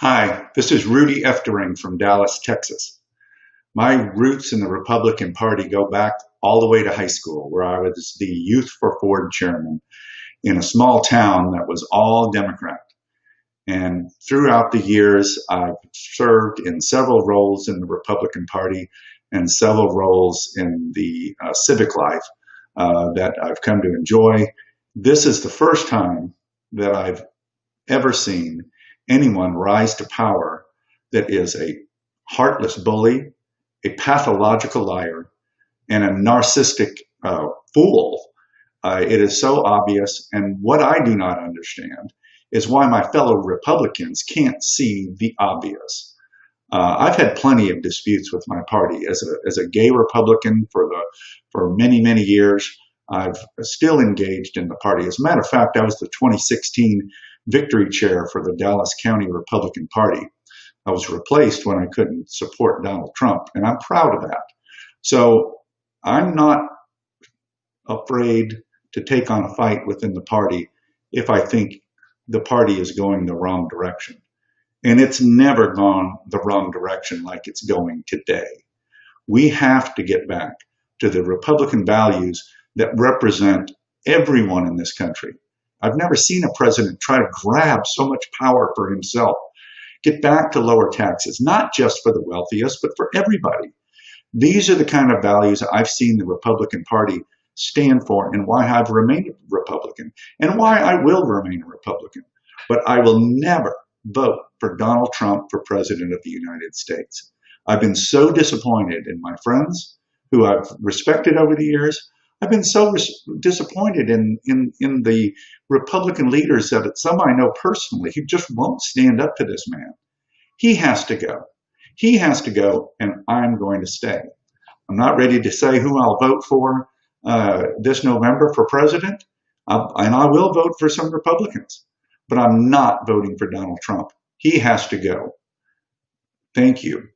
Hi, this is Rudy Oeftering from Dallas, Texas. My roots in the Republican Party go back all the way to high school, where I was the Youth for Ford chairman in a small town that was all Democrat. And throughout the years, I've served in several roles in the Republican Party and several roles in the uh, civic life uh, that I've come to enjoy. This is the first time that I've ever seen anyone rise to power that is a heartless bully, a pathological liar, and a narcissistic uh, fool. Uh, it is so obvious. And what I do not understand is why my fellow Republicans can't see the obvious. Uh, I've had plenty of disputes with my party as a, as a gay Republican for the for many many years. I've still engaged in the party. As a matter of fact, I was the 2016 victory chair for the Dallas County Republican Party. I was replaced when I couldn't support Donald Trump, and I'm proud of that. So I'm not afraid to take on a fight within the party if I think the party is going the wrong direction. And it's never gone the wrong direction like it's going today. We have to get back to the Republican values that represent everyone in this country. I've never seen a president try to grab so much power for himself. Get back to lower taxes, not just for the wealthiest, but for everybody. These are the kind of values I've seen the Republican Party stand for and why I've remained a Republican and why I will remain a Republican. But I will never vote for Donald Trump for President of the United States. I've been so disappointed in my friends who I've respected over the years. I've been so disappointed in, in, in the Republican leaders that some I know personally who just won't stand up to this man. He has to go. He has to go, and I'm going to stay. I'm not ready to say who I'll vote for uh, this November for president, uh, and I will vote for some Republicans, but I'm not voting for Donald Trump. He has to go. Thank you.